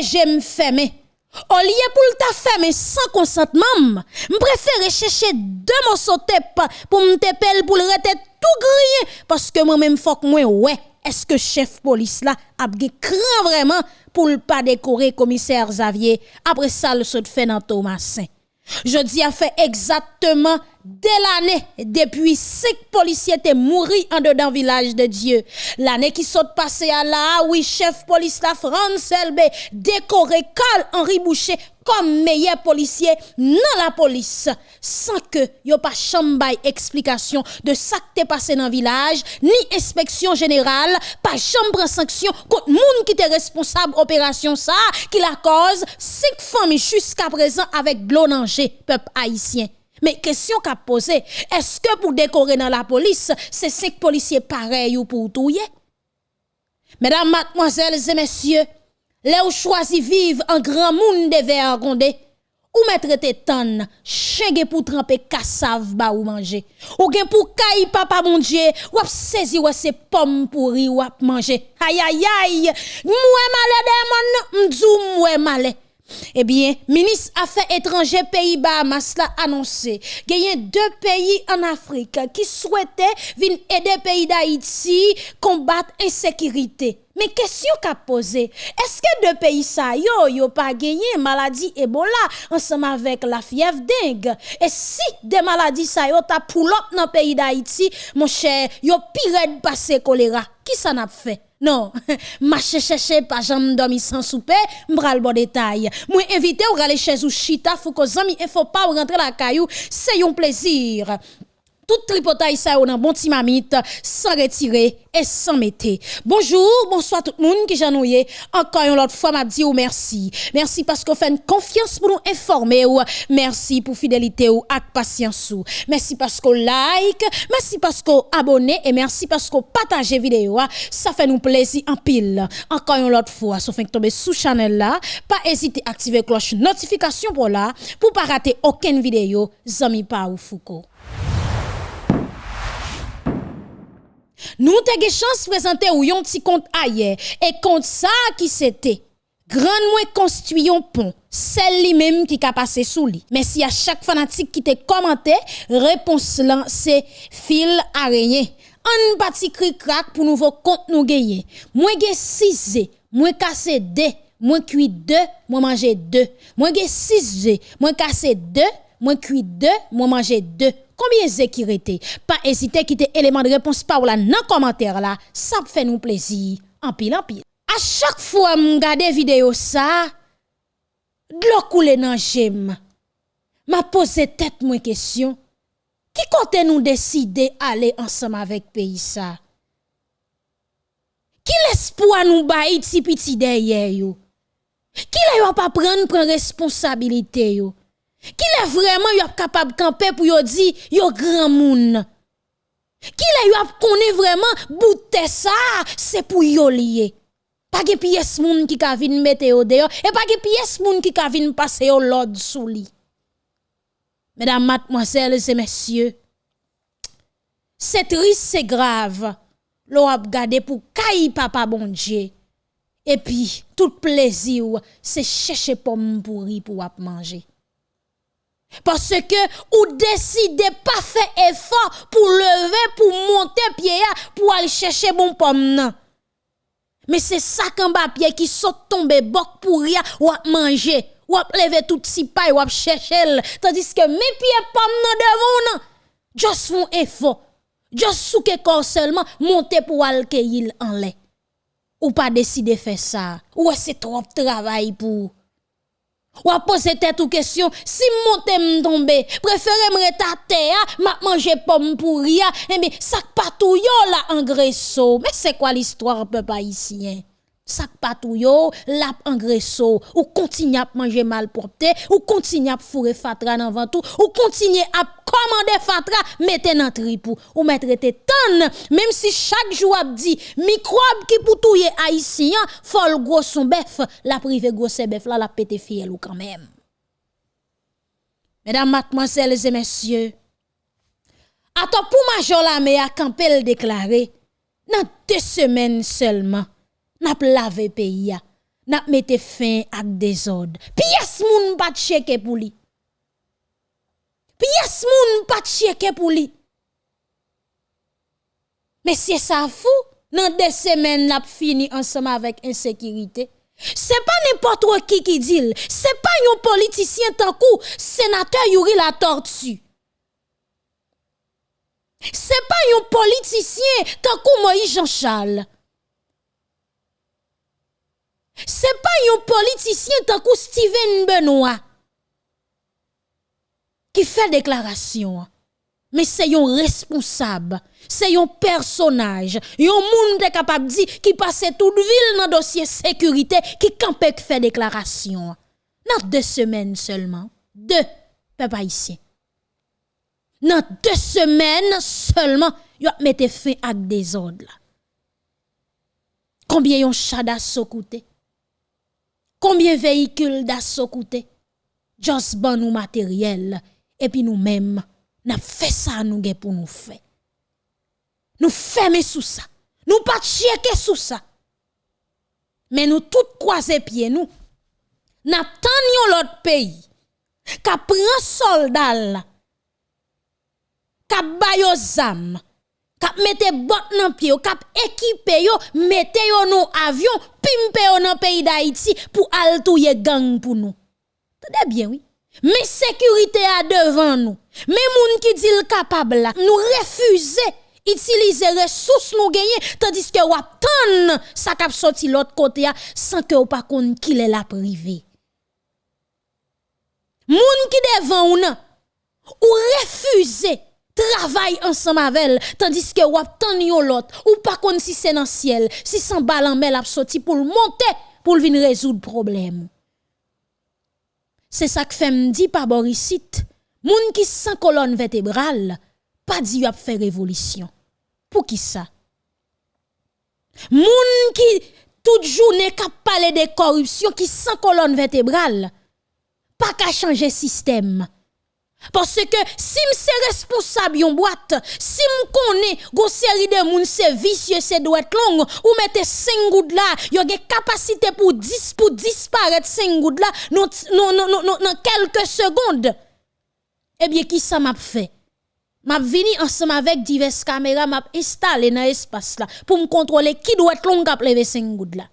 protéger me fermer. Au lieu pour ta fermer sans consentement, je préfère chercher deux morceaux de pour me tepel pour le rete tout grillé parce que moi-même faut que moi ouais, est-ce que chef police là a craint vraiment pour ne pas décorer commissaire Xavier après ça le saut fait dans Thomasin. Je dis a fait exactement dès l'année depuis cinq policiers étaient morts en dedans village de Dieu. L'année qui saute passé à là, oui, chef police la France LB décoré Carl Henri Boucher comme meilleur policier dans la police sans que yo pas chambay explication de ça qui passé dans village ni inspection générale pas chambre sanction contre moun qui était responsable opération ça qui la cause cinq familles jusqu'à présent avec blonangé peuple haïtien mais question qu'a posé, est-ce que pour décorer dans la police, c'est cinq policiers pareils ou pour tout Mesdames, mademoiselles et messieurs, là où choisi vivre en grand monde de vergondé, ou mettre tes tonnes, chégue pour tremper cassave ba ou manger. Ou gen pour caille papa mon Dieu, ou saisi ou ces pommes pourri ou manger. Aïe aïe aïe, moué malé de m'dou moué malé. Eh bien, ministre Affaires étrangères Pays-Bas l'a annoncé a deux pays en Afrique qui souhaitaient venir aider le pays d'Haïti combattre l'insécurité. Mais question qu'a posé, est-ce que deux pays ça yo yo pas gagné maladie Ebola ensemble avec la fièvre dengue? Et si des maladies ça yo ta dans pays d'Haïti, mon cher, yo pire de passer choléra. Qui ça n'a fait? Non, marche chercher pas jamais dormi sans souper, m'bral bon détail. Moi invité ou aller chez ou chita, faut zami il faut pas rentrer la caillou, c'est un plaisir tout tripotaille ça dans bon petit mamite sans retirer et sans mettre. Bonjour, bonsoir tout le monde qui j'ennuie. Encore une autre fois m'a dit ou merci. Merci parce que vous faites confiance pour nous informer ou merci pour fidélité ou patience ou. Merci parce que like, merci parce que abonnez et merci parce que partagez vidéo. Ça fait nous plaisir en pile. Encore une autre fois, sauf que tomber sous channel là, pas hésiter à activer cloche notification pour là pour pas rater aucune vidéo. Zami pa ou Foucault. Nous avons chance de présenter ou yon petit compte ailleurs. Et compte ça qui c'était. Grand construit un pont. Celle li même qui a passé sous lui. Merci à chaque fanatique qui te commenté. Réponse là, c'est fil araignée. Un petit cri crack pour nouveau compte nous gagner. Moi j'ai 6 moi cassé 2, moi cuit 2, moi manger 2. Moi j'ai 6 moi cassé 2, moins cuit deux, moins mangé deux. Combien c'est qui rete? Pas hésiter quitter élément de réponse par là dans commentaire là, ça fait nous plaisir en pile en pile. A chak fwa m gade videyo sa, glok koule nan jem. Ma pose tet mwen kesyon, ki kote nou deside ale ansam avek peyi sa? Ki l'espoi nou bayi tipi ti deye yo? Ki la yo pa pren pren responsabilite yo? Qui est vraiment capable de camper pour yo dire yo grand moun? Qui est connaît vraiment bouter ça c'est pour yo lié. Pas de pièce moun qui ka vinn mettre au dehors et pas de pièce moun qui ka vinn passer au l'ordre sous. Mesdames, mademoiselles et messieurs, c'est triste, c'est grave. L'on a gardé pour caille papa bon Dieu. Et puis, tout plaisir, c'est chercher pomme pourri pour manger. Parce que ou décidez pas faire effort pour lever, pour monter pied, pour aller chercher bon pomme Mais c'est ça qu'un pied qui saute tomber bok pour rien ou manger, ou lever tout si paille ou chercher. Tandis que mes pieds pomme devant non. Juste font effort. Juste sous que corps seulement monter pour aller en lait. Ou pas décider faire ça. Ou c'est trop travail pour ou a poser tête ou question, si monte m'tombe, préférez me m'a manger pomme pour rien, et bien, sac patou yo la engresso. Mais c'est quoi l'histoire, peuple haïtien? Sac patou yo, lap engresso, ou continue à manger mal porté, ou continue à fourrer fatra dans ventou, ou continue à commander fatra, mettez dans tripou, ou mettre tes tonnes, même si chaque jour a dit, microbe qui pour touyer haïtien, fol gros son bœuf, la privé gros bœuf, là la pété fiel ou quand même. Mesdames, mademoiselles et messieurs, attends pour major la à camper déclaré, dans deux semaines seulement, n'a lavé pays n'a mette fin à désordre. Pièce moun pas cheke pour lui. Pièce moun pas cheke lui. Mais c'est ça fou, dans deux semaines n'a fini ensemble avec insécurité. C'est pas n'importe qui qui dit, c'est pas un politicien tant coup sénateur Yuri la tortue. C'est pas un politicien tant coup Moïse Jean-Charles. C'est pas un politicien tant que Benoît qui fait déclaration. Mais c'est un responsable, c'est un personnage, un monde capable de dire qui passe toute ville dans dossier sécurité qui campait fait déclaration. Dans deux semaines seulement. Deux, papa ici. Dans deux semaines seulement, a mis fin à des ordres. Combien yon chat d'assaut coûté? Combien de véhicules d'assaut coûté? Just bon nous matériel. Et puis nous-mêmes, nous fait ça nous pour nous faire. Nous fermer sous ça. Nous pas checker sous ça. Mais nous tout croiser pieds nous. N'attendons l'autre pays. Qu'a prend soldat Qu'a bayo zam kap mette bot nan pied, kap équipe yo, mette yo nou avion, pimpe yo nan pays d'Haïti pour al touye gang pour nous. Tade bien oui. Mais sécurité à devant nous. Mais moun qui dit le capable là, nous refuser utiliser ressources nous gagner tandis que wap tan ça kap sorti l'autre côté sans que ou pas kon qui est la privé. Moun qui devant ou nan, ou refuser travail ensemble avec elle, tandis que wap tan yon l'autre, ou pas kon si c'est dans ciel, si sans balle en mer sorti pour monter, pour venir résoudre problème. C'est ça que fait me dit par Borisite, moun qui sans colonne vertébrale, pas dit a fait révolution. Pour qui ça? Moun qui toute journée k'ap parler de corruption qui sans colonne vertébrale, pas qu'à changer système. Parce que si suis responsable yon boîte, si m connais gon série de moun c'est vicieux c'est doit long ou mettez 5 gouttes là, yon gen capacité pour 10 pour disparaître 5 gouttes là non non non non non quelques secondes. Eh bien qui ça m'a fait? M'a vini ensemble avec diverses caméras, m'a installé dans l'espace là pour me contrôler qui doit être long pour lever 5 gouttes là.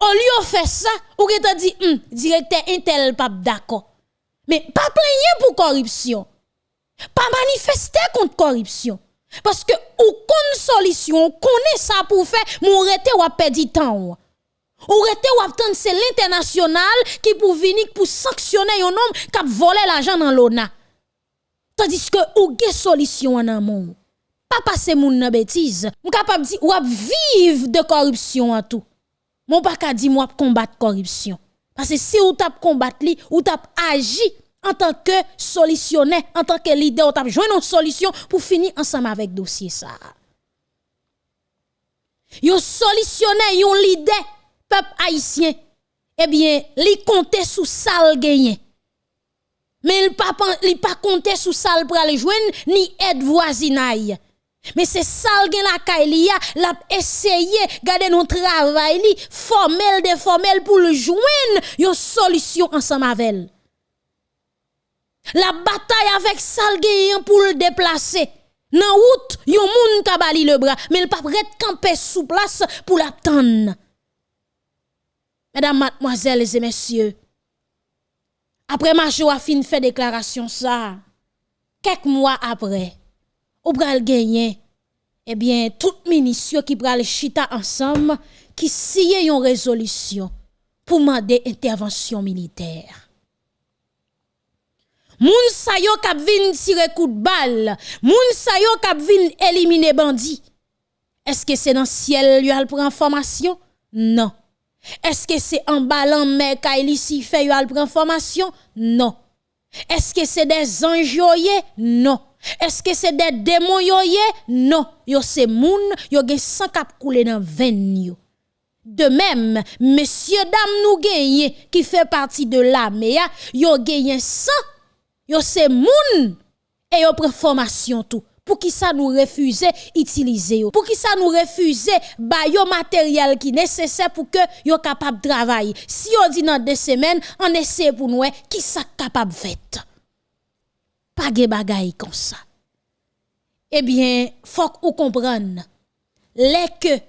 Au lieu de faire ça, ou que dit, hum, directeur Intel pas d'accord. Mais pas plaigner pour corruption. Pas manifester contre corruption. Parce que ou kon solution, on connaît ça pour faire, mon rete ou perdu temps. Ou? Rete ou attendre c'est l'international qui pour venir pour sanctionner un homme qui a volé l'argent dans l'ONA. Tandis que ou gen solution en amont. Pas passer moun nan bêtise. Ou capable di ou vivre de corruption en tout. Mon pas ka di moi combattre corruption. Parce que si ou tap combattre li, ou tap agi en tant que solutionnaire, en tant que leader, ou tap joindre une solution pour finir ensemble avec dossier ça. Yon solutionnaire, yon leader, peuple haïtien, eh bien, li compte sous sale gagné. Mais il li pas compter sous pour aller joindre ni aide voisinaille. Mais c'est ça gen la kailia, l'a essayé garder nos travail li formel de formel pour le joindre une solution ensemble avec elle. La bataille avec Salgueyen pour le déplacer. Nan route, yon moun kabali le bras, mais il pas prêt camper sous place pour l'attendre. Mesdames, mademoiselles et messieurs, après ma a fin fait déclaration ça, quelques mois après, ou pral gagner eh bien tout ministre qui pral chita ensemble qui signe une résolution pour demander intervention militaire. Moun sa yo kap vin tirer coup de balle, moun sa yo kap vin éliminer. Est-ce que c'est dans ciel lui al prend formation? Non. Est-ce que c'est en ballant Kaili si fait yo al prend formation? Non. Est-ce que c'est des anges Non. Est-ce que c'est des démons yoye? Non, yo c'est moun, yo gen sang kap koule dans veine yo. De même, messieurs dames nous gagne qui fait partie de l'armée, yo gagne sang, yo c'est moun et yo prend formation tout Pour qui ça nous refuser utiliser Pour qui ça nous refuser ba yo matériel qui nécessaire pour que yo capable travailler? Si on dit dans deux semaines, on essaie pour nous qui ça capable fait? Pas de bagaille comme ça. Eh bien, faut qu'on comprenne les que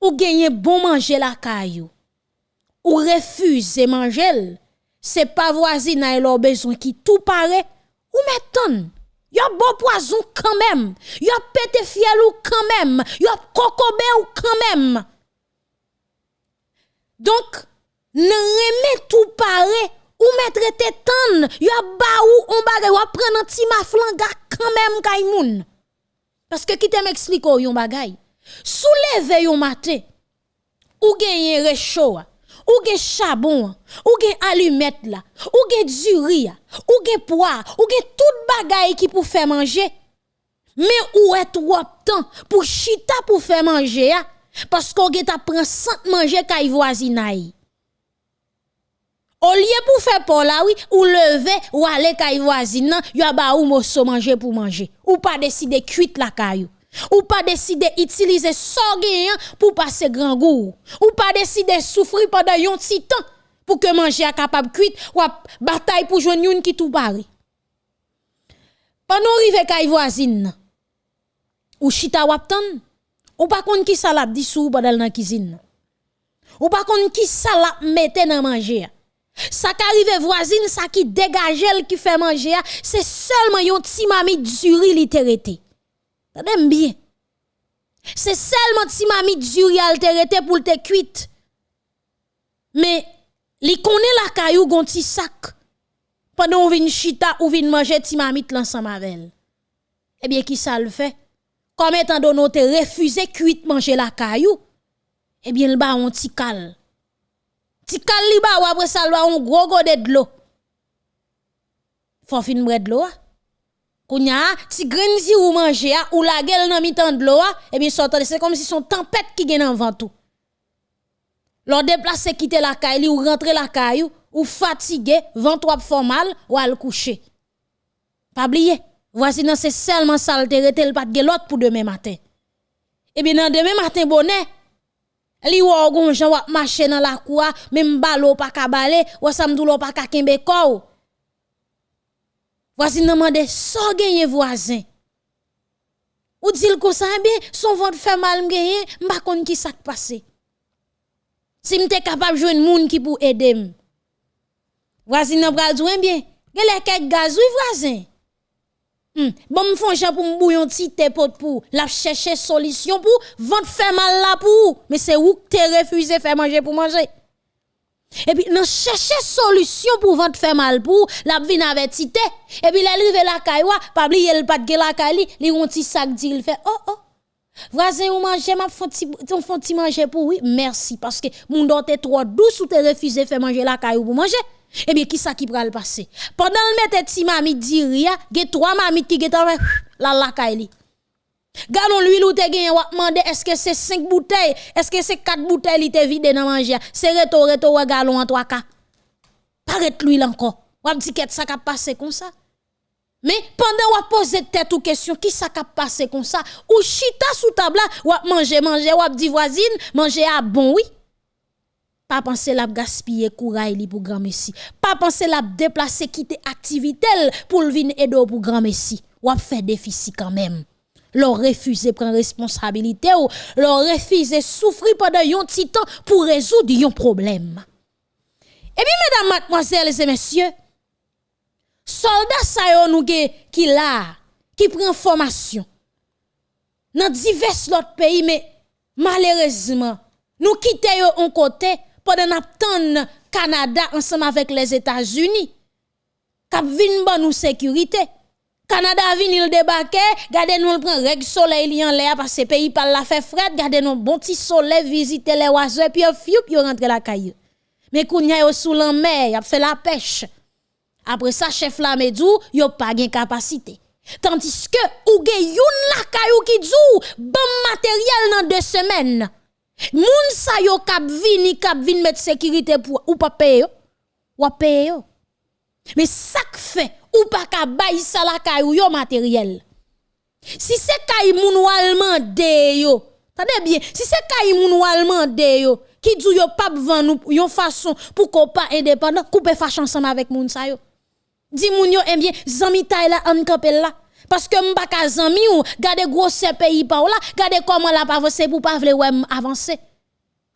ou gagner bon manger la caillou ou refuser manger c'est pas voisin a leur besoin qui tout paraît ou mettons y a bon poison quand même y a pété fiel ou quand même y a cocobé ou quand même donc ne remet tout paraît ou mettre tétan y a ba ou on bagay ou prendre un petit maflanga quand même kay parce que qui te m'explique yon bagay? Souleve yon matin ou gagner réchaud ou gen charbon, ou gen allumette là, ou gen du ou gen poire, ou gen tout bagay qui pour faire manger. Mais où est trop temps pour chita pour faire manger parce qu'on gen ta prend sans manger kay voisinay. Au lieu pour faire pour là oui, ou lever ou aller kay voisine, y a ba ou mosso manger pour manger. Ou pas décider cuite la caillou. Ou pas décider utiliser ça pour passer grand goût. Ou pas décider souffrir pendant un petit temps pour que manger à capable cuite ou bataille pour joindre une qui tout barre. Pendant rive kay voisine ou chita waptan ou pas kon qui ça l'a dit sou pendant dans cuisine. Ou pas kon qui ça l'a mette dans manger. Ça qui arrive voisine, ça qui dégage qui fait manger, c'est seulement yon petit mami duri littératé. Tendez bien. C'est seulement si mamie duri altérité pour te cuite. Mais li connaît la caillou gon ti sac. Pendant on vient chita ou vient manger ti mamite l'ensemble avec. Eh bien qui ça le fait? Comme étant donné te refusé cuite manger la caillou, eh bien le ba on ti cal. Ti cal li ba ou après ça un gros gros de l'eau. Faut fin de l'eau. Kounya, si grenzi ou manger ou la gueule dans mi de l'eau, eh bien c'est comme si son tempête qui gagne en vent tout. Lors déplacer quitter la caille ou rentrer la caille ou fatigué, vent trop fort mal ou al coucher. Pas oublier, voici non c'est seulement ça le pas de l'autre pour demain matin. Eh bien demain matin bonnet li ou gon jan wap marcher dans la cour, même balo pas ka balé, ou samdou pas ka kembe ko. Voisin demande so gagné voisin. Ou dit comme ça eh bien son ventre fait mal gagné, m'pa konn qui ça passé. Si m'te capable joindre moun qui pour aider Voisin nan pral eh bien, gele quelques gaz oui voisin. Hmm. Bon m'fon jan pour m'bouillon ti te pot pour la chercher solution pour ventre fait mal là pour mais c'est où que te refusé faire manger pour manger? Et puis, nous chercher solution pour vendre faire mal pour la vin avec tité. Et puis, l'arrive la caille, pas oublier le pas de la caille, li un petit sac dit, il fait, oh, oh. Voisin, ou manger, m'a font ti manger pour oui, merci, parce que mon dote trop douce ou te refusé faire manger la caille pour manger? Eh bien, qui ça qui pral passer? Pendant le mette ti mami dit rien, ge trois mami qui get la la caille Gardons l'huile ou te gen wap mande est-ce que c'est 5 bouteilles, est-ce que c'est 4 bouteilles li te vide dans manger, c'est reto reto wa galon en 3 cas. Paraît l'huile encore. Wap dit qu'est ça qui passé comme ça? Mais pendant wap pose tête ou question qui ça qui passé comme ça? Ou chita sous table wap manger manger wap dit voisine manger à bon oui. Pas penser la gaspiller courage li pour grand. Pas penser la déplacer quitter activité pour venir aider pour grand messi. Wap fait déficit quand même leur refuser prendre responsabilité ou leur refuser souffrir pendant un petit temps pour résoudre un problème. Et puis, mesdames, mademoiselles et messieurs, soldats ça nous qui là, qui prend formation dans divers autres pays, mais malheureusement, nous quittons un côté pendant le Canada ensemble avec les États-Unis. Cap vin nous sécurité. Canada vini il débarquer, gardez nous prend règle soleil en l'air parce que pays par la fait fret, gardez nous bon petit soleil visiter les oiseaux puis fiou yo rentre la caille. Mais kounya yo sous la mer, y a fait la pêche. Après ça chef la medou, yo pas gain capacité. Tandis que ou gen youn la caillou qui dou bon matériel dans deux semaines. Moun sa yo kap vini kap vin mettre sécurité pour ou pas payer ou payer Mais ça fait ou pas ka bay sa la yo matériel. Si c'est kay moun walman de yo, tade bien, si c'est kay moun walman de yo, qui dit yo pas vend nous yon façon pour qu'on pas indépendant, couper fâche ensemble avec moun sa yo. Di moun yo, eh bien, zami tay la an kapel là. Parce que m'pa ka zami ou, gade gros pays pa ou là, gade comment la avancer pour pas vle ouais avancer.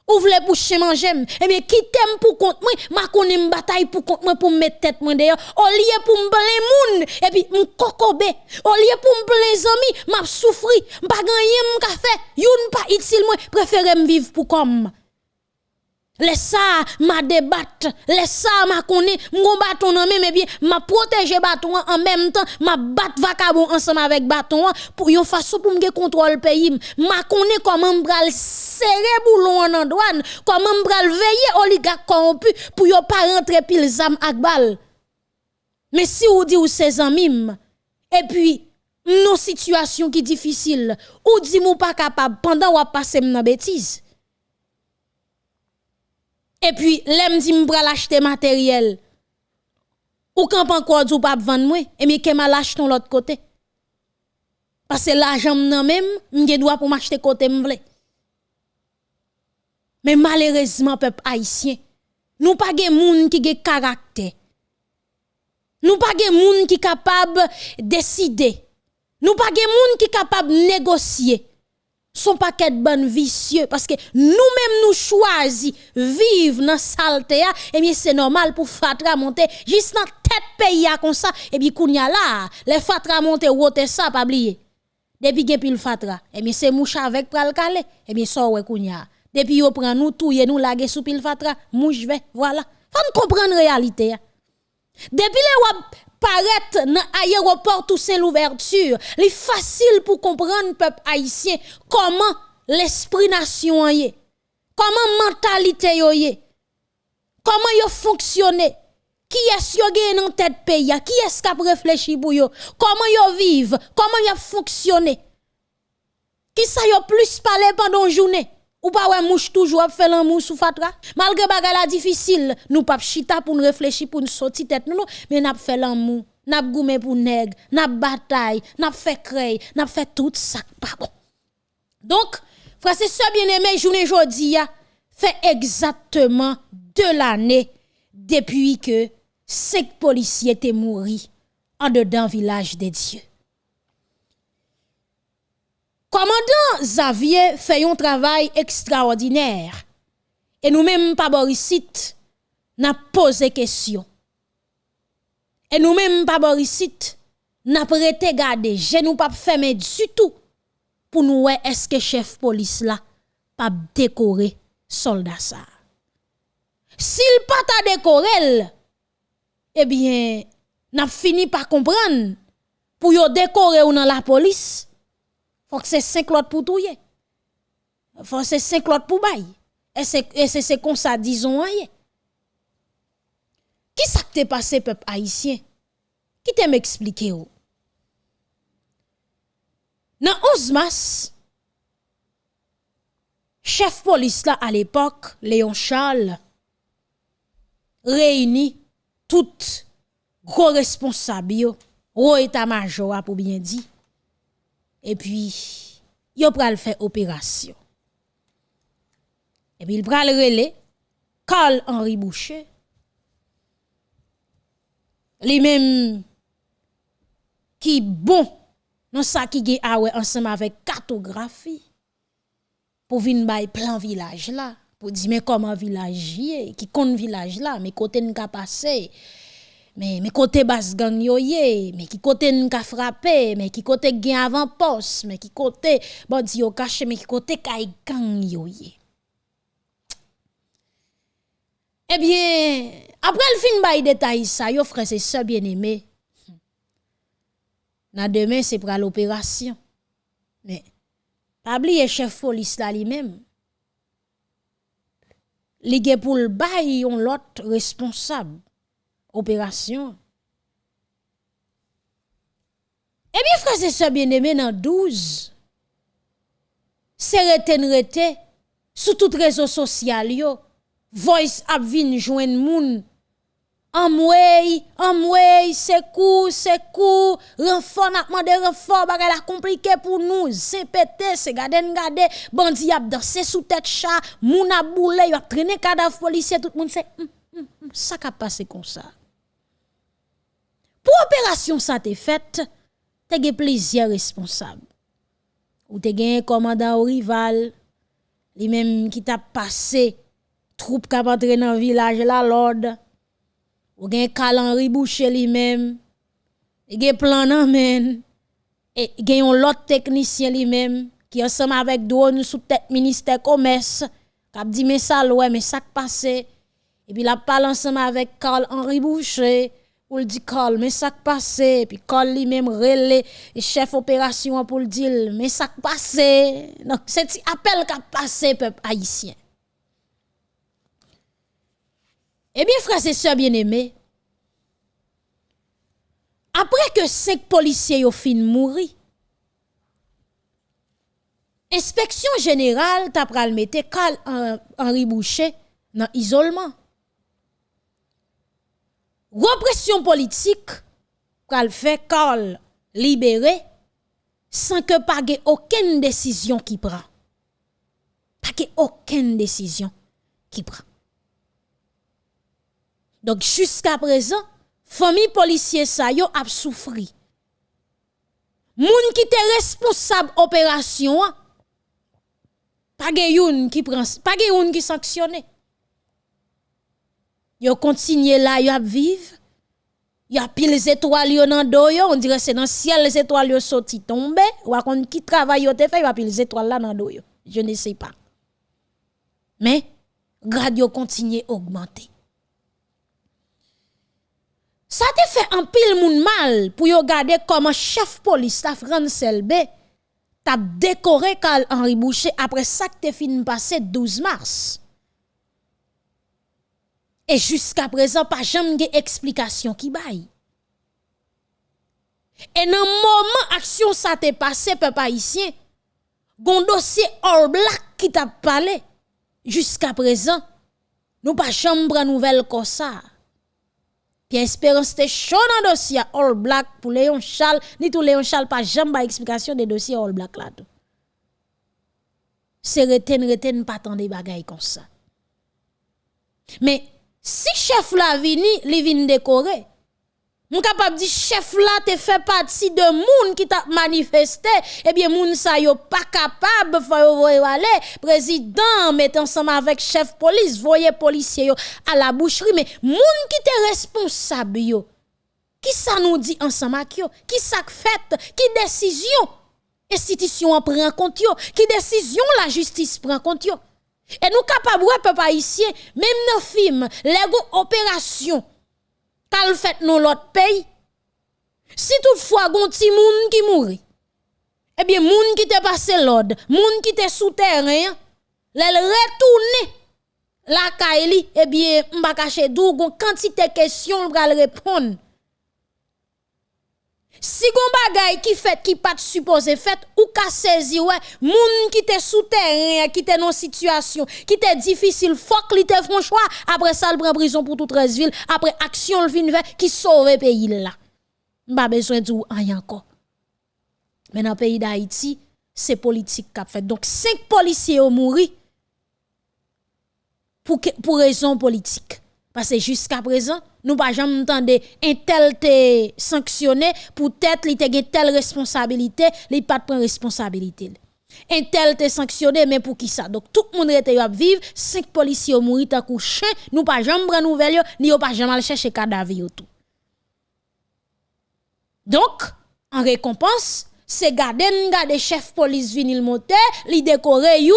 Ou vle pour manger, eh bien, qui t'aime pour compte moi, ma connais bataille pour compte moi pour mettre tête moi d'ailleurs, au lieu pour m'blen moun, et puis m'kokobe, au lieu pour m'blen zami, m'a souffri, m'pa gagné m'ka fait, youn pas utile moi, préfère m'vivre pour comme. Laisse ça, ma débatte, laisse ça, ma connaît, mon bâton en même, bien, ma protéger en même temps, ma battre vacabon ensemble avec bâton pour une façon pour me contrôler le pays. Ma connaît comment m'bral serrer boulon en douane, comment m'bral veiller oligarque corrompu pour yo pas rentrer pile zam ak bal. Mais si ou dit ou ses amis, et puis, nos situations qui difficiles, ou dit mou pas capable pendant ou passer dans bêtise. Et puis, l'aime dit m'bral acheter matériel. Ou quand encore ou pas vendre moi, et mais qu'est mal acheter l'autre côté? Parce que l'argent nan même, m'ge doit pour m'acheter côté m'vle. Mais malheureusement peuple haïtien, nous pas gen moun qui gen caractère. Nous pas gen moun qui capable décider. Nous pas gen moun qui capable négocier son paquet de bonnes vicieux parce que nous-mêmes nous choisissons vivre dans saleté et eh bien c'est normal pour fatra monter juste dans tête pays comme ça. Et bien kounya là les fatra monter wote ça pas oublier. Depuis gen pile fatra et eh bien c'est mouche avec pral calé. Et eh bien ça ouais kounya depuis yo prend nous touyer nous laguer sous pile fatra mouche ve voilà. Faut comprendre réalité depuis les paraître dans l'aéroport Toussaint l'ouverture, c'est facile pour comprendre peuple haïtien comment l'esprit nation est, comment mentalité est, comment yo fonctionne, qui est-ce yo dans tête pays, qui est-ce qui réfléchi pour yo, comment yo vivent, comment yo fonctionne. Qui ça yo plus parler pendant journée? Ou pas ouais mouche toujours fait l'amour sous fatra? Malgré bagala difficile nous pas chita pour nous réfléchir pour nous sortir tête nous mais n'a fait l'amour n'a goumé pour nèg n'a bataille n'a fait créer n'a fait tout ça pas bon. Donc frère c'est ça bien aimé journée jodi fait exactement deux l'année depuis que cinq policiers étaient morts en dedans village des dieux Commandant Xavier fait un travail extraordinaire. Et nous-mêmes, pas Borisite, n'a posé question. Et nous-mêmes, pas Borisite, n'a prêté garder, je nous pas fermé du tout pour nous est-ce que chef police là pas décorer soldat ça. S'il pas ta décoré, eh bien, n'a fini par comprendre pour décorer ou dans la police faut que c'est cinq l'autre pour touyer. Faut que c'est cinq l'autre pour bailler. Et c'est comme ça, disons, hein, Qui ça que passé, peuple haïtien? Qui t'aime m'expliquer, ou? Dans 11 mars, chef police là à l'époque, Léon Charles, réunit tout gros responsable, gros état-major, pour bien dire. Et puis yo pral faire opération. Et puis il pral relé Carl Henri Boucher. Les mêmes qui bon dans ça qui gen ensemble avec cartographie pour venir bay plan village là pour dire mais comment village qui compte village là? Mais côté n'a passer mais mais côté basse gang mais qui côté n'ka frappé mais qui côté gen avant poste mais qui côté bon yo caché mais qui côté kay gang yo Eh bien, après le fin bay détail ça, yo frère c'est ça bien aimé. Na demain c'est pour l'opération. Mais pas oublier chef police là lui-même. Li pour le bay on l'autre responsable opération. Eh bien, frère, c'est ça bien aimé dans 12. C'est reten rete sous tout réseau social yo. Voice ap vin joindre moun Amway, amway, c'est court, renfort n'a demandé renfort, bagay la compliqué pour nous, c'est pété, c'est gade gade, bandi a dansé sous tête chat, moun a boule, y a traîné cadavre policier, tout le monde c'est hum, hum, hum, ça a passé comme ça. Opération ça t'est faite, t'as gagné plaisir responsable. Ou t'as gagné commandant au rival, lui-même qui t'a passé, troupe qui a dans le village la l'ordre ou gen Henri Boucher lui-même, gen plan nan men, et yon lot technicien lui-même qui ensemble avec drone sous tête ministère commerce, k'ap dit mais ça ouais mais ça passé et puis la parle ensemble avec Carl Henri Boucher pour le dire Carl mais ça passé puis Carl lui-même relé chef opération pour le dire mais ça passé donc c'est appel qu'a passé peuple haïtien. Eh bien, frères et sœurs bien-aimés, après que cinq policiers ont fini mourir, inspection générale t'a pral mettre Carl Henri Boucher dans isolement. Repression politique pral fait Carl libéré sans que pas aucune décision qui prend. Pas aucune décision qui prend. Donc jusqu'à présent, famille policier ça yo a souffri. Moun qui était responsable opération pas qui prend pas qui sanctionne. Yo continue là yo vivre. Y a pile les étoiles yo nan do yo, on dirait c'est dans ciel les étoiles yo sorti tomber ou kon qui travaille yo te fait y a pile les étoiles là nan do yo. Je ne sais pas. Mais grade yo continue augmenter. Ça te fait un pile moun mal pour yo garder comme chef police France Selbe t'a décoré Carl Henri Boucher après ça que te fin passé 12 mars. Et jusqu'à présent pas jamais de explication qui baille. Et dans moment action ça t'est passé peuple haïtien, gon dossier all black qui t'a parlé jusqu'à présent, nous pas jamais nouvelle comme ça. Pierre Espérance te chaud dans dossier All Black pour Léon Charles, ni tout Léon Charles pas jamais explication des dossiers All Black là tout. C'est reten reten pas tant des bagailles comme ça. Mais si chef la vini, li vin décorer, Moun capable di chef là te fait partie de moun qui t'a manifesté. Eh bien moun sa yo pas capable faut voyer aller. Président met ensemble avec chef police voyez policier à la boucherie. Mais moun qui te responsable qui ça nous dit ensemble avec yo? Qui ça fait? Qui décision? Institution prend compte yo? Qui décision la justice prend compte et nous capable peuple haïtien même nos films les opérations qu'elle fait dans l'autre pays. Si toutefois gon ti moun qui mouri, eh bien moun qui te passé l'ordre, moun qui te souterrain, l'elle retourne la kaili, eh bien m'ba cacher dou gon quantité question pral répondre. Si gon bagay qui fait qui pas supposé fait ou ka saisi ouais moun qui te souterrain qui te dans situation qui te difficile que li te font choix après ça le prend prison pour toute ville. Après action le fin qui sauve pays là pas besoin de rien encore mais dans le pays d'Haïti c'est politique qu'a fait donc cinq policiers ont mouru pour pour raison politique parce que jusqu'à présent nous pas jamais entendu un tel te sanctionné pour tête li te telle responsabilité, li pas de responsabilité. Un tel te sanctionné mais pour qui ça? Donc tout le monde était à vivre, cinq policiers mouru tant chien, nous pas jamais prendre nouvelle ni pas jamais chercher cadavre tout. Donc en récompense, c'est garden garder chef police vinil monter, li décorer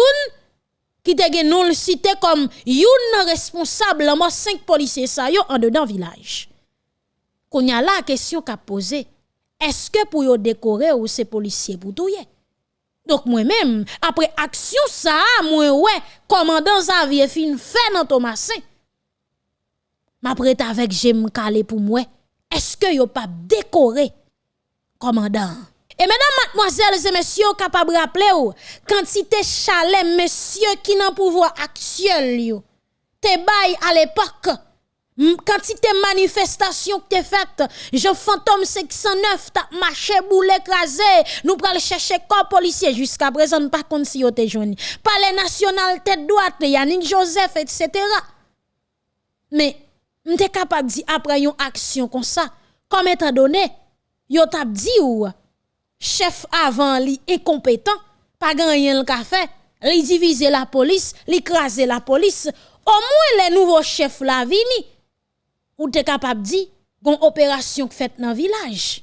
qui te gen non cité comme yon responsable moi cinq policiers ça yo en dedans village. Qu'on y a la question qu'a posé, est-ce que pour yo décorer ou ces policiers pour touyer? Donc moi-même, après action ça, moi ouais, commandant Xavier fin fait dans Thomasin. M'apprête avec j'aime calé pour moi. Est-ce que yo pas décorer commandant? Et mesdames, mademoiselles et messieurs, capable de rappeler ou, quantité chalet, messieurs qui n'ont pouvoir actuel, te bail à l'époque, quantité manifestation que t'es faite, Jean Fantôme 509 t'a marché boule écrasé, nous pral chercher corps policier. Jusqu'à présent pas contre si yo te jouni. Palais national tête droite, Yannick Joseph etc. Mais m'te capable di après une action comme ça, comme étant donné, yo t'a dit ou? Chef avant li incompétent, pas gagné le café, li diviser la police, li craser la police, au moins les nouveaux chefs la vini. Ou t'es capable dire une opération faite dans village.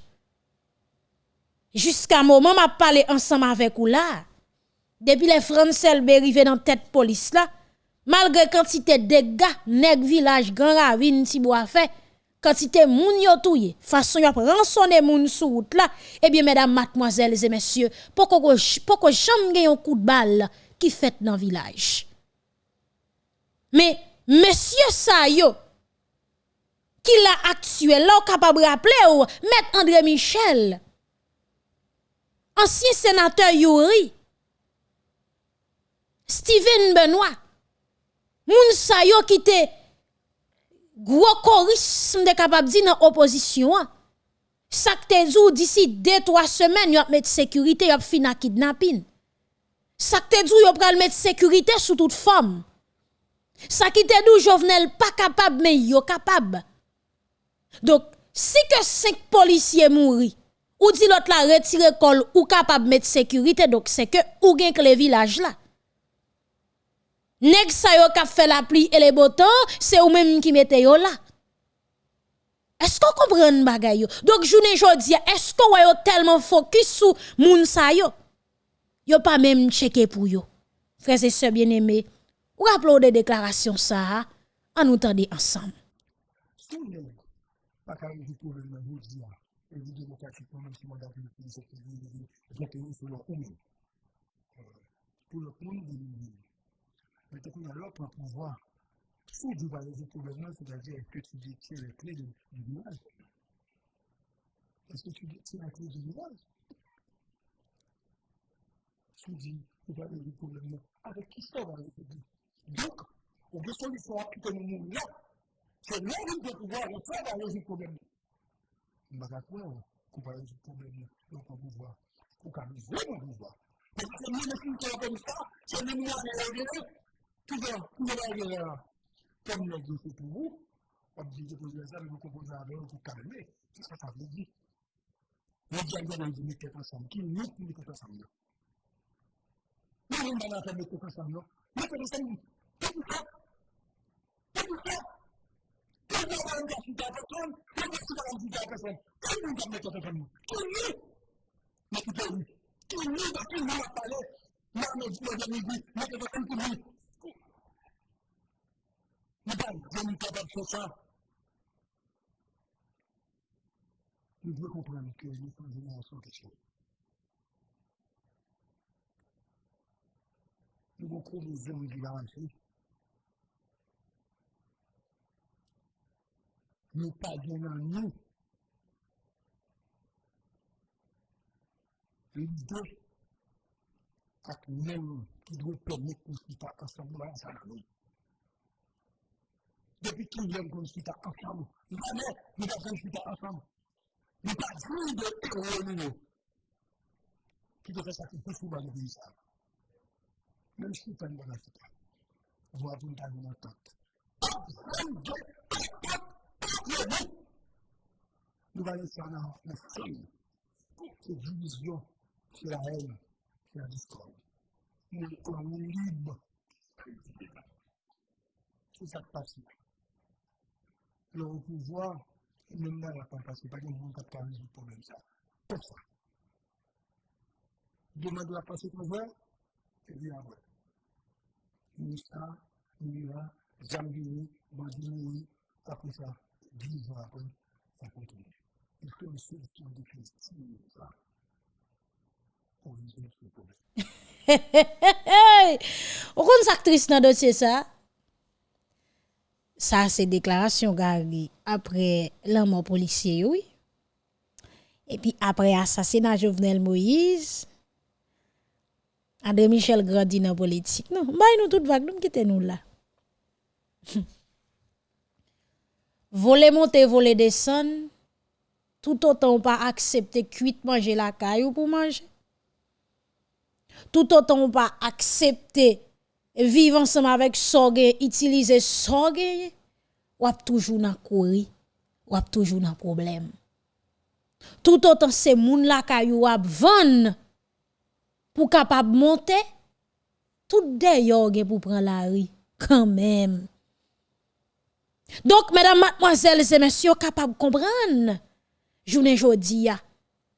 Jusqu'à moment m'a parlé ensemble avec vous là. Depuis les Français arrivé dans tête police là, malgré quantité de dégâts, nèg village grand ravine ti bois fait, quantité moun yo touye, façon yo rançonner moun sous route là, eh bien mesdames, mademoiselles et messieurs, pourquoi pourquoi jamais un coup de balle qui fait dans village? Mais messieurs ça yo qui l'a actuel, là, capable de rappeler ou, Maître André Michel, ancien sénateur Yuri, Steven Benoît, moun sa yo qui te gros chorisme de capable dire dans opposition. Ça te dit d'ici 2-3 semaines, yo mettre sécurité, yo fina kidnapping. Ça te dit yo pral mettre sécurité sous toute forme. Ça qui te dit Jovenel pas capable mais yo capable. Donc, si que cinq policiers mourent, ou dit l'autre la retire col ou capable mettre sécurité, donc c'est que ou gen que les villages là. Nèg sa yo ka fait la pluie et les beaux temps, c'est ou même qui mette yo là. Est-ce qu'on comprend bagay yo? Donc journée jodi, est-ce qu'on yo tellement focus sur moun sa yo? Yo pas même checker pour yo. Frères et sœurs bien-aimés, ou rappelez des déclarations ça, en nous ensemble leur commune. Pour. Mais pouvoir, résoudre le problème, c'est-à-dire que tu détiens les clés du. Est-ce que tu détiens la clé du village? Tu dis, tu vas avec qui ça va? Donc, on veut solution à tout le monde là. C'est où de pouvoir le faire dans le problème. Va résoudre le problème le pouvoir. Pour vraiment pouvoir? Parce que nous, nous c'est nous qui Toutan, toutan an gen a, kom nan gen se pou ou, an di de pou gen sa, an di pou gen a ven, an di pou kalme, se sa sa vle di. An di an gen an di mette konsam, ki mette mette konsam yo. Nan gen nan an fè mette konsam yo, mette konsam yo, te pou fè, te pou fè, te pou fè an gen si ta person, te pou fè an gen si ta person, te pou fè mette konsam yo, ki mè, mette konsam yo, ki mè, mette konsam yo, mè mè di, mè mè di, mette konsam yo, Nou pa jom kapab se sa. Nou dwe kompran ke nou son jenerasyon kesyon. Nou bon kou nou zon di garansi. Nou pa gen an nou. L'ide ak men ki dwe permit pou si pa ansambou la sa nan nou. Depuis qu'il aime qu'on pas ensemble, jamais nous avons pas ensemble. Nous pas dit de héros nous. Qui devrait sacrifier ça. Même si une bonne affaire. On va vous donner une entente. Nous allons faire la. C'est division, c'est la haine, c'est la discorde. Nous sommes libres. C'est ça qui passe. lor ou pouvoi, mèm nan la kompasyon, pa gen moun kap ka rezout problem sa. Pèk sa. Demande la pasyon kon vè, te di a vè. Moussa, Moura, Zambini, Bandini, apè sa, 10 an apè, sa kontinè. Il fè mè sè l'histoire de Christine, pou rezout se problem. Ou kon sa aktris nan dosye sa? Ça, c'est déclaration Gary après la policier, oui. Et puis après assassinat Jovenel Moïse, André Michel grandi dans la politique. Non, bah nous tout vague, nous quittons nous là. voler monter, voler descendre, tout autant pas accepter cuite manger la caillou pour manger. Tout autant pas accepter viv ansem avèk soge, itilize soge, wap toujou nan kouri, wap toujou nan problem. Tout otan se moun la kayou wap van, pou kapab monte, tout deyo gen pou pran la ri, kan mèm. Donk, mèdam matmoazèl, se mèsyo kapab kompran, jounen jodi ya,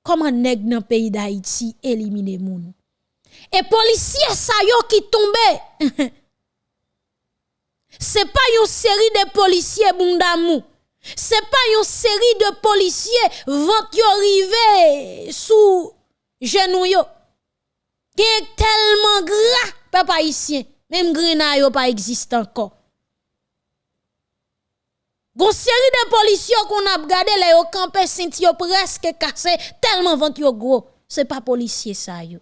koman neg nan peyi da iti elimine moun. Et policiers ça yo qui tombe. C'est pas une série de policiers bondamou. C'est pas une série de policiers vont yo sous genou. Qui est tellement gras papa ici. Même grenade yo pas existe encore. Gon série de policiers qu'on a regardé les yo campé yo presque cassé tellement vent yo gros. C'est pas policier ça yo.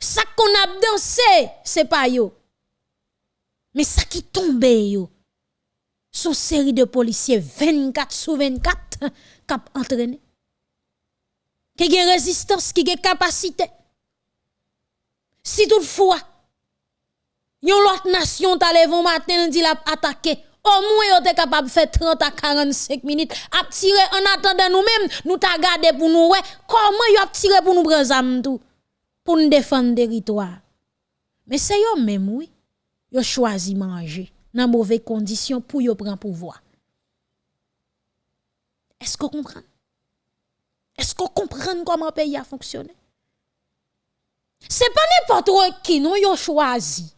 Ça qu'on a dansé, c'est pas yo. Mais ça qui tombe yo. Son série de policiers 24 sur 24 cap entraîné. Qui a résistance, qui a capacité. Si toutefois, yon l'autre nation t'a levé matin dit l'a attaqué, au moins yon t'es capable de faire 30 à 45 minutes, à tirer en attendant nous-mêmes, nous t'a gardé pour nous, ouais, comment yon a tiré pour nous prendre tout, pour nous défendre le territoire. Mais c'est yon même, oui, yon choisi manger dans mauvaises conditions pour yon prendre pouvoir. Est-ce qu'on comprend? Est-ce qu'on comprend comment le pays a fonctionné? C'est pas n'importe qui nous yon choisi.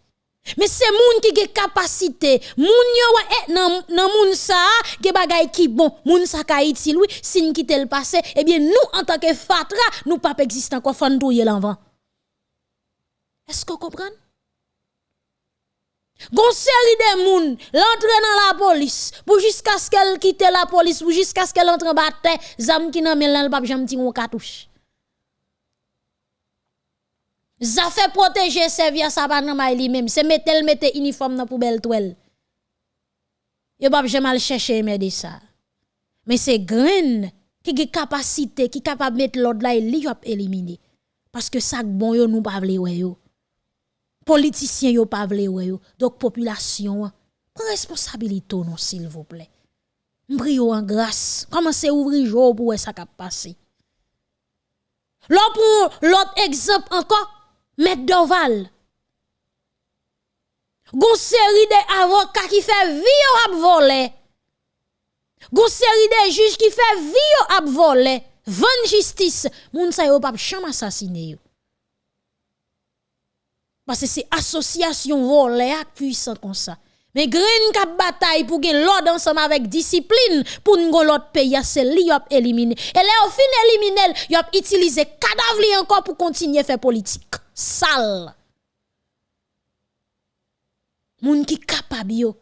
Mais c'est moun qui a capacité, moun yo eh, nan nan moun sa qui bagay qui bon, moun sa ka utile oui, sin quitte le passé, eh bien nous en tant que fatra, nous pas existent encore fon douiller l'envant. Est-ce que vous comprenez? Gon série de moun dans la police pour jusqu'à ce qu'elle quitte la police pour jusqu'à ce qu'elle entre en bataille, zam qui nan men lan pas jam ti on cartouche. Ça fait protéger servir ça pas nan lui même, c'est mettre mettre uniforme dans poubelle toile. Yo pas jamais chercher de ça. Mais c'est grain qui a capacité, qui capable mettre l'ordre là et li éliminer. Parce que ça bon yo nous pas vle yo. Politiciens yo pas vle yo. Donc population prend responsabilité non s'il vous plaît. M'brio en grâce. Commencez ouvrir jour pour ça cap passer. L'autre exemple encore Maître Doval. Gon série de avocats qui fait vie à voler. Gon série de juges qui fait vie à voler. Van justice, moun sa yo pas cham assassiner Parce que c'est association volée puissant comme ça. Mais green kap bataille pour gen l'ordre ensemble avec discipline pour nous l'autre pays c'est li yop éliminé. Et là au fin éliminer, yop utiliser cadavre encore pour continuer faire politique sale. Moun qui capable.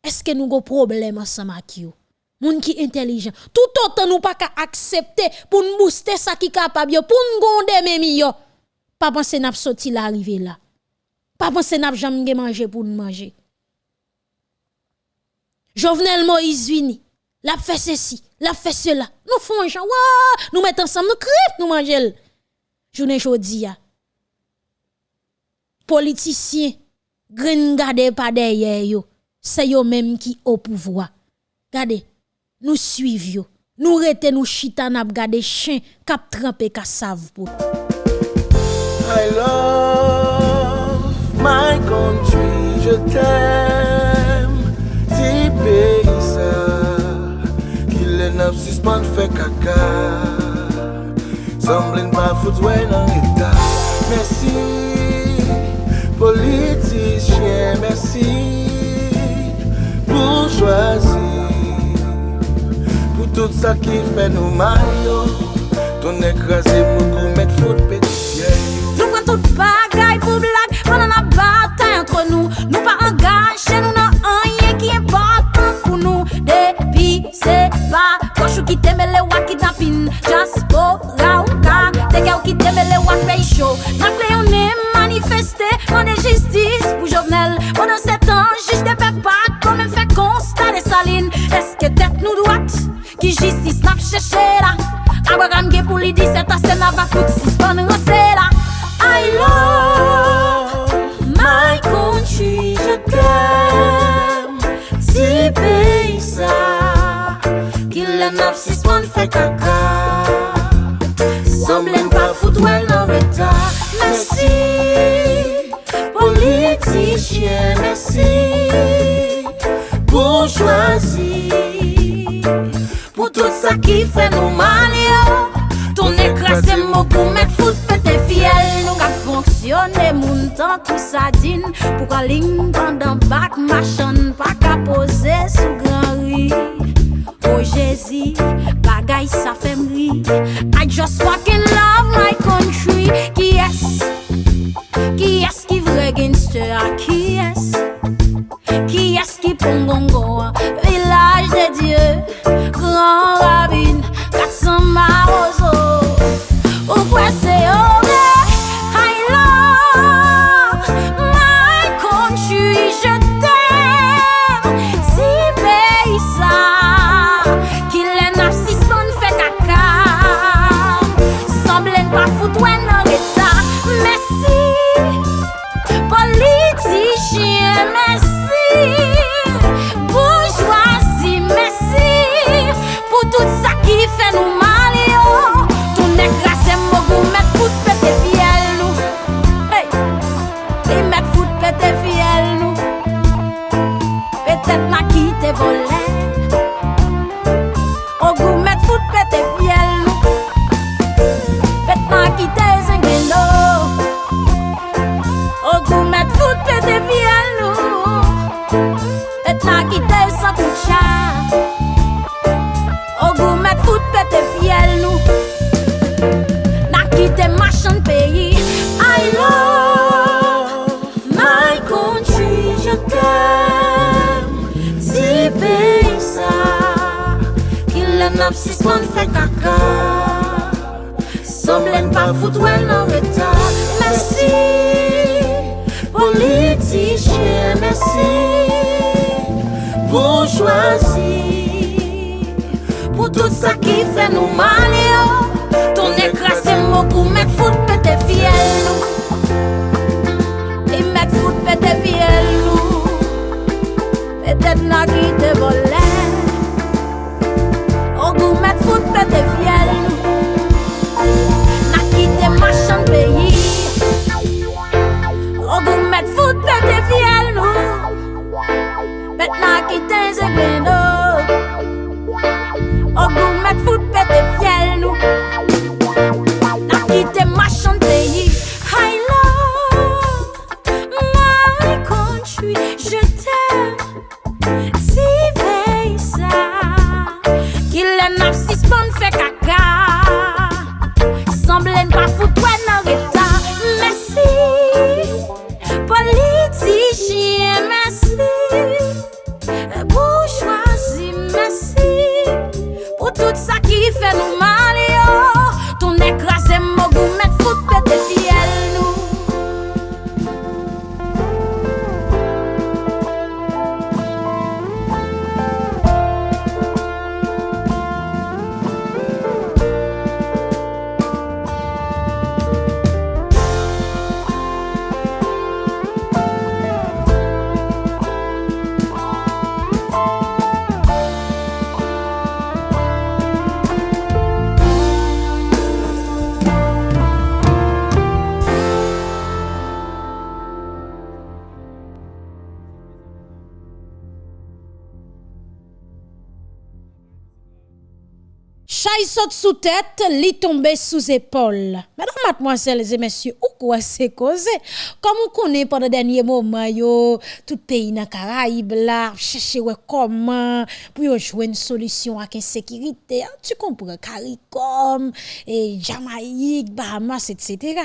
Est-ce que nous avons problème ensemble avec yo? Moun qui intelligent. Tout autant nous pas accepter pour nous booster ça qui capable pour nous gonde même yo. Pas penser n'a sorti l'arriver là. Pas penser n'a jamais manger pour nous manger. Jovenel Moïse vini, l'a fait ceci, l'a fait cela. Nous faisons un nous mettons ensemble, nous crève, nous mangeons. Journée jodi politiciens gren gade pas derrière yo c'est yo même qui au pouvoir Gade, nous suivons nous rete nous chita n'a gade chien kap trempe ka save pour I My country, je t'aime. Ti peyi sa Ki lè nap suspande fè kaka Samblen pa fout wè nan reta Mersi Politisyen, mersi Pou chwazi Pou tout sa ki fè nou mayo Ton ekrasè mou est-ce qui vrai gangster ap sispon fè kaka. Som lèn pa fout wè nan reta. Mersi. Politije mersi. Bourgeoisie Pou tout sa ki fè nou male yo. Ton ek rase mou pou mèk fout pète fiel nou. E mèk fout pète fiel nou. Pète nan ki te volè. Goût mettre fout pété fiel N'a quitté machin pays. Au goût mettre fout pété fiel n'a quitté zeglendo sous tête, li tombe sous épaule. Mesdames, mademoiselles et messieurs, ou quoi c'est causé? Comme on connaît pendant dernier moment, yo, tout pays dans Caraïbes là, chercher ouais comment pour jouer une solution à l'insécurité. hein, Tu comprends? CARICOM, et Jamaïque, Bahamas, etc.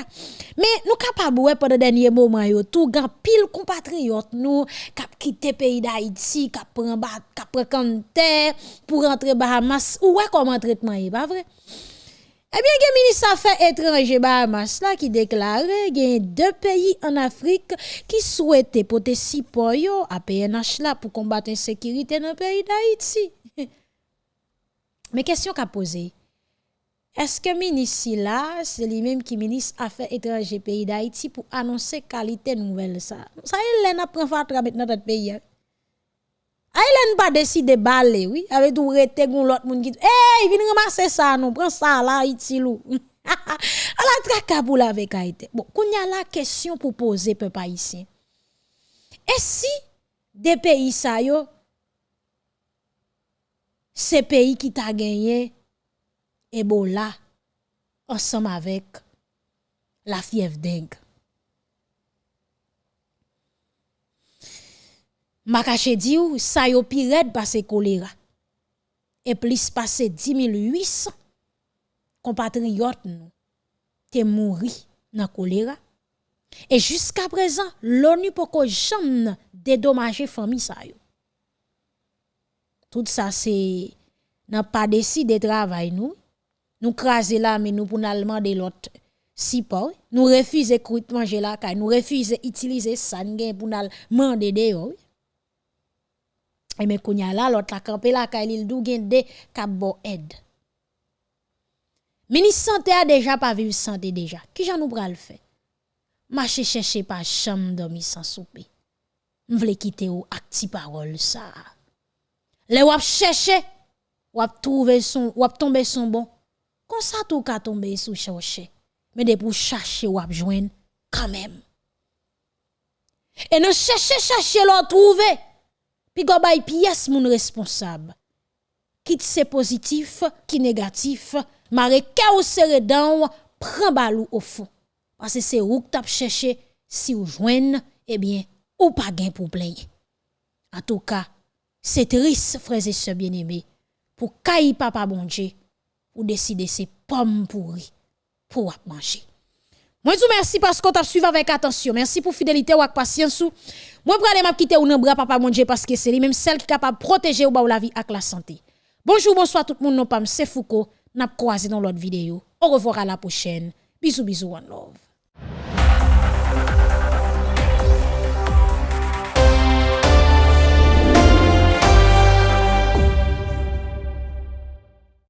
Mais nous capables ouais pendant dernier moment, yo, tout grand pile compatriotes nous, cap quitter pays d'Haïti, cap prend bat, cap prend canter pour rentrer Bahamas. Ou ouais comment traitement est pas vrai? Eh bien, il y a ministre Affaires étrangères Bahamas qui déclare qu'il y a deux pays en Afrique qui souhaitent porter support yo à PNH là pour combattre l'insécurité dans le pays d'Haïti. Mais question qu'a posée, est-ce que ministre là, c'est lui-même qui ministre Affaires étrangères pays d'Haïti pour annoncer qualité nouvelle ça? Ça y est, n'a prend fatra dans notre pays. hein. Aïlen pas décidé baler, oui, avec tout rete gon l'autre monde qui hey, vinn ramasser ça non, prends ça là Haïti lou. ala traka pour la avec Haïti. Bon, qu'on y a la question pour poser peuple haïtien. Et si des pays ça yo ces pays qui t'a gagné Ebola ensemble avec la fièvre dengue? Makache di ou, sa yo pi red passe choléra. Et plus passe 10 800 compatriotes nous te mouri dans choléra. Et jusqu'à présent, l'ONU poko jamais dédommager famille yo. Tout ça c'est n'a pas décidé de travail nous. Nous craser là mais nous pour demander l'autre si pas nous refuser de manger la caille, nous refuser utiliser ça pour nous demander de et mais kounya là l'autre la campé la caille il dou gen de k'ap bon aide. Ministre santé a déjà pas vivre santé déjà. Qui j'en nous pral fait? Marcher chercher pas chambre dormi sans souper. M'vle quitter ou acti parole ça. Le wap chercher, wap trouver son, wap tomber son bon. Comme ça tout ka tomber sous chercher. Mais de pour chercher wap joindre quand même. Et non chercher chercher l'on trouver. Puis go bay pièce moun responsable. Quitte c'est positif, qui négatif, mare ka ou serre dan prend balou au fond. Parce que c'est ou que t'a cherché si ou joine, eh bien, ou pas gain pour plaindre. En tout cas, c'est triste, frères et sœurs bien-aimés, pour caille papa bon Dieu, pour décider ces pommes pourries pour manger. Moi, je vous remercie parce tu as suivi avec attention. Merci pour fidélité ou patience. Moi, je vais quitter ou bras papa mon Dieu parce que c'est lui même celle qui est capable de protéger ou la vie avec la santé. Bonjour, bonsoir tout le monde. Non, c'est Foucault. N'a croisé dans l'autre vidéo. Au revoir à la prochaine. Bisous, bisous, one love.